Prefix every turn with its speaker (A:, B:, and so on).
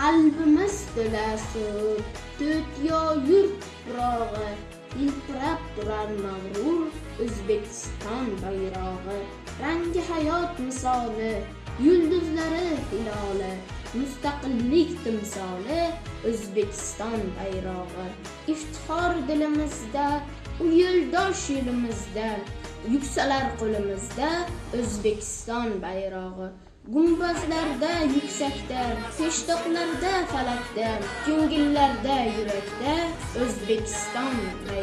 A: qalbimiz to'la suv to'tyo yurt tuprog'i yiltirab turar mag'rur o'zbekiston bayrog'i. Rangi hayot misoli yulduzlari hiloli mustaqillik timsoli o'zbekiston bayrog'i. Iftixor dilimizda u yo'ldosh yo'limizda yuksalar qo'limizda o'zbekiston bayrog'i. Gumbazlarda yuksakda peshtoqlarda falakda ko'ngillarda yurakda o'zbekiston bayrog'i.